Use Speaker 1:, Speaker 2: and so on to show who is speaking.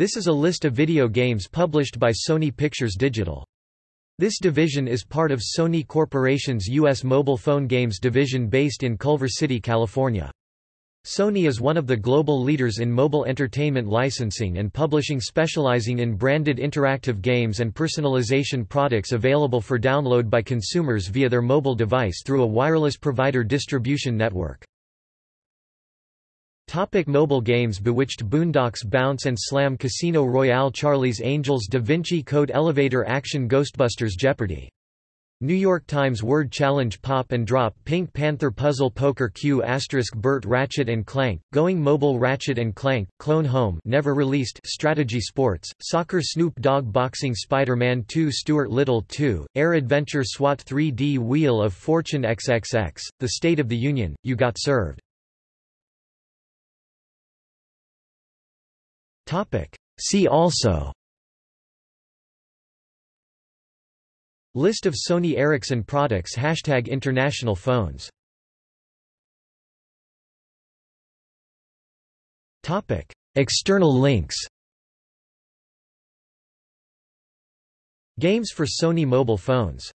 Speaker 1: This is a list of video games published by Sony Pictures Digital. This division is part of Sony Corporation's U.S. mobile phone games division based in Culver City, California. Sony is one of the global leaders in mobile entertainment licensing and publishing specializing in branded interactive games and personalization products available for download by consumers via their mobile device through a wireless provider distribution network. Topic mobile games Bewitched Boondocks Bounce and Slam Casino Royale Charlie's Angels Da Vinci Code Elevator Action Ghostbusters Jeopardy! New York Times Word Challenge Pop and Drop Pink Panther Puzzle Poker Q Asterisk Burt Ratchet and Clank Going Mobile Ratchet and Clank Clone Home never released Strategy Sports Soccer Snoop Dogg Boxing Spider-Man 2 Stuart Little 2 Air Adventure SWAT 3D Wheel of Fortune XXX The State of the Union You Got Served See also. List of Sony Ericsson products. Hashtag International phones. External links. Games for Sony mobile phones